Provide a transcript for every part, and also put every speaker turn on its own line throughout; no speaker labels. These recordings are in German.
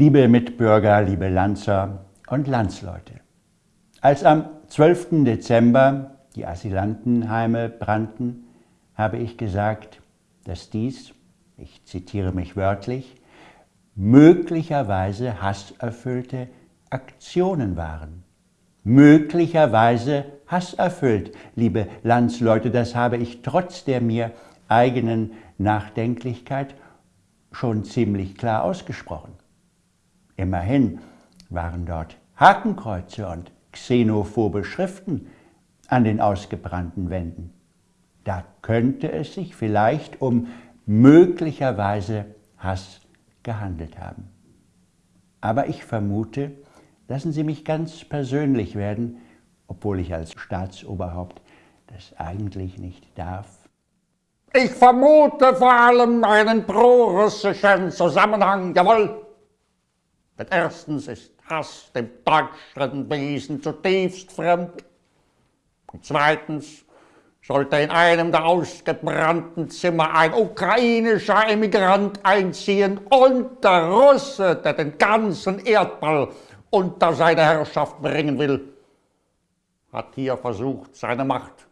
Liebe Mitbürger, liebe Lanzer und Landsleute. Als am 12. Dezember die Asylantenheime brannten, habe ich gesagt, dass dies, ich zitiere mich wörtlich, möglicherweise hasserfüllte Aktionen waren. Möglicherweise hasserfüllt, liebe Landsleute, das habe ich trotz der mir eigenen Nachdenklichkeit schon ziemlich klar ausgesprochen. Immerhin waren dort Hakenkreuze und xenophobe Schriften an den ausgebrannten Wänden. Da könnte es sich vielleicht um möglicherweise Hass gehandelt haben. Aber ich vermute, lassen Sie mich ganz persönlich werden, obwohl ich als Staatsoberhaupt das eigentlich nicht darf.
Ich vermute vor allem einen pro-russischen Zusammenhang, jawohl. Denn erstens ist Hass dem deutschen Wesen zutiefst fremd. Und zweitens sollte in einem der ausgebrannten Zimmer ein ukrainischer Emigrant einziehen und der Russe, der den ganzen Erdball unter seine Herrschaft bringen will, hat hier versucht, seine Macht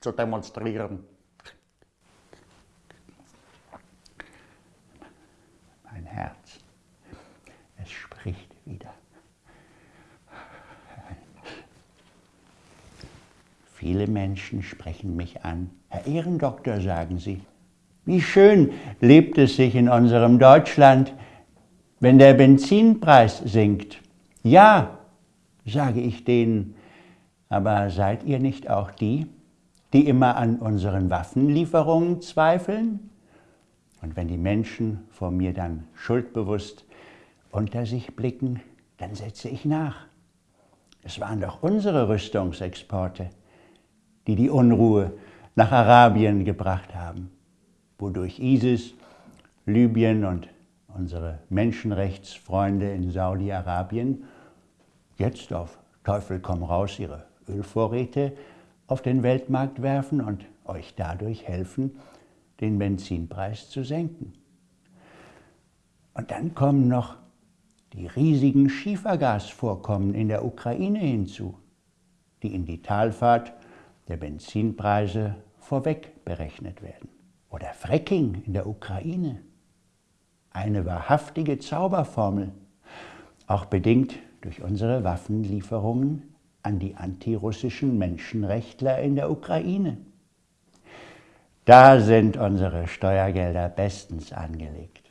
zu demonstrieren.
Mein Herz, es spricht wieder. Viele Menschen sprechen mich an. Herr Ehrendoktor, sagen sie, wie schön lebt es sich in unserem Deutschland, wenn der Benzinpreis sinkt. Ja, sage ich denen, aber seid ihr nicht auch die, die immer an unseren Waffenlieferungen zweifeln? Und wenn die Menschen vor mir dann schuldbewusst unter sich blicken, dann setze ich nach. Es waren doch unsere Rüstungsexporte die die Unruhe nach Arabien gebracht haben, wodurch ISIS, Libyen und unsere Menschenrechtsfreunde in Saudi-Arabien jetzt auf Teufel komm raus ihre Ölvorräte auf den Weltmarkt werfen und euch dadurch helfen, den Benzinpreis zu senken. Und dann kommen noch die riesigen Schiefergasvorkommen in der Ukraine hinzu, die in die Talfahrt der Benzinpreise vorweg berechnet werden. Oder Fracking in der Ukraine. Eine wahrhaftige Zauberformel, auch bedingt durch unsere Waffenlieferungen an die antirussischen Menschenrechtler in der Ukraine. Da sind unsere Steuergelder bestens angelegt.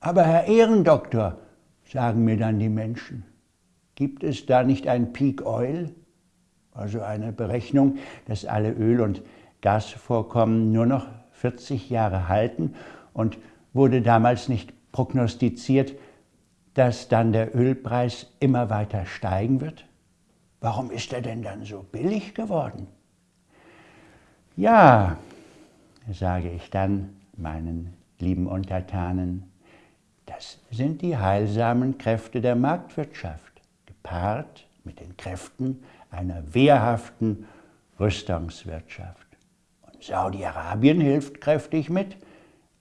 Aber Herr Ehrendoktor, sagen mir dann die Menschen, gibt es da nicht ein Peak Oil? Also eine Berechnung, dass alle Öl- und Gasvorkommen nur noch 40 Jahre halten und wurde damals nicht prognostiziert, dass dann der Ölpreis immer weiter steigen wird? Warum ist er denn dann so billig geworden? Ja, sage ich dann meinen lieben Untertanen, das sind die heilsamen Kräfte der Marktwirtschaft, gepaart mit den Kräften einer wehrhaften Rüstungswirtschaft. Und Saudi-Arabien hilft kräftig mit,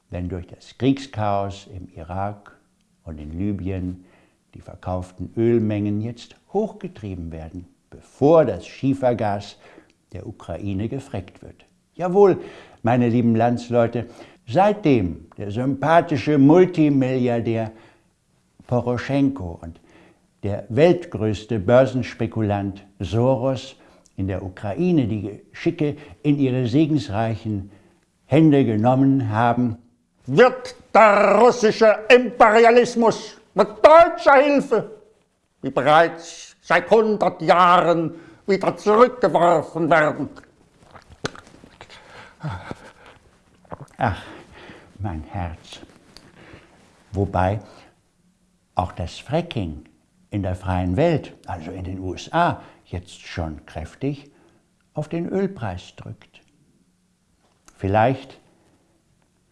wenn durch das Kriegschaos im Irak und in Libyen die verkauften Ölmengen jetzt hochgetrieben werden, bevor das Schiefergas der Ukraine gefreckt wird. Jawohl, meine lieben Landsleute, seitdem der sympathische Multimilliardär Poroschenko und der weltgrößte Börsenspekulant Soros in der Ukraine die Geschicke in ihre segensreichen Hände genommen haben,
wird der russische Imperialismus mit deutscher Hilfe, wie bereits seit 100 Jahren, wieder zurückgeworfen werden.
Ach, mein Herz. Wobei auch das Fracking in der freien Welt, also in den USA, jetzt schon kräftig auf den Ölpreis drückt. Vielleicht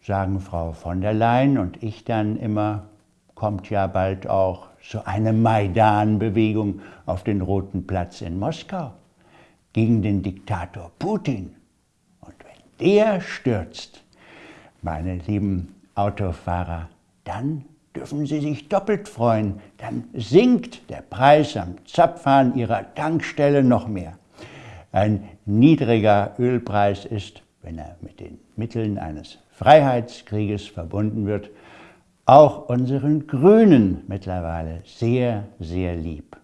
sagen Frau von der Leyen und ich dann immer, kommt ja bald auch so eine Maidan-Bewegung auf den Roten Platz in Moskau gegen den Diktator Putin. Und wenn der stürzt, meine lieben Autofahrer, dann dürfen Sie sich doppelt freuen, dann sinkt der Preis am Zapfhahn Ihrer Tankstelle noch mehr. Ein niedriger Ölpreis ist, wenn er mit den Mitteln eines Freiheitskrieges verbunden wird, auch unseren Grünen mittlerweile sehr, sehr lieb.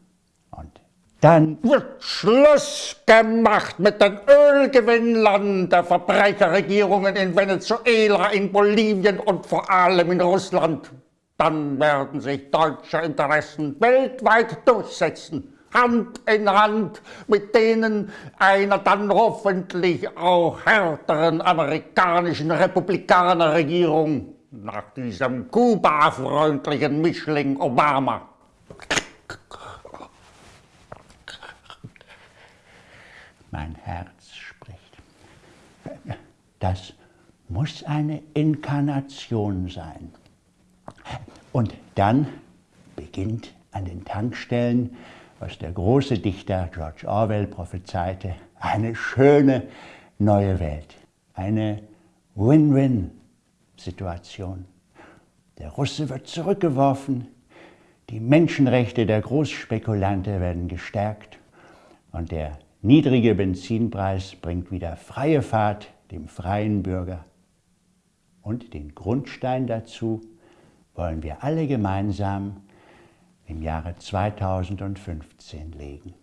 Und dann
wird Schluss gemacht mit den Ölgewinnern der Verbrecherregierungen in Venezuela, in Bolivien und vor allem in Russland. Dann werden sich deutsche Interessen weltweit durchsetzen. Hand in Hand mit denen einer dann hoffentlich auch härteren amerikanischen Republikanerregierung nach diesem Kuba-freundlichen Mischling Obama.
Mein Herz spricht. Das muss eine Inkarnation sein. Und dann beginnt an den Tankstellen was der große Dichter George Orwell prophezeite, eine schöne neue Welt, eine Win-Win-Situation. Der Russe wird zurückgeworfen, die Menschenrechte der Großspekulante werden gestärkt und der niedrige Benzinpreis bringt wieder freie Fahrt dem freien Bürger. Und den Grundstein dazu wollen wir alle gemeinsam im Jahre 2015 legen.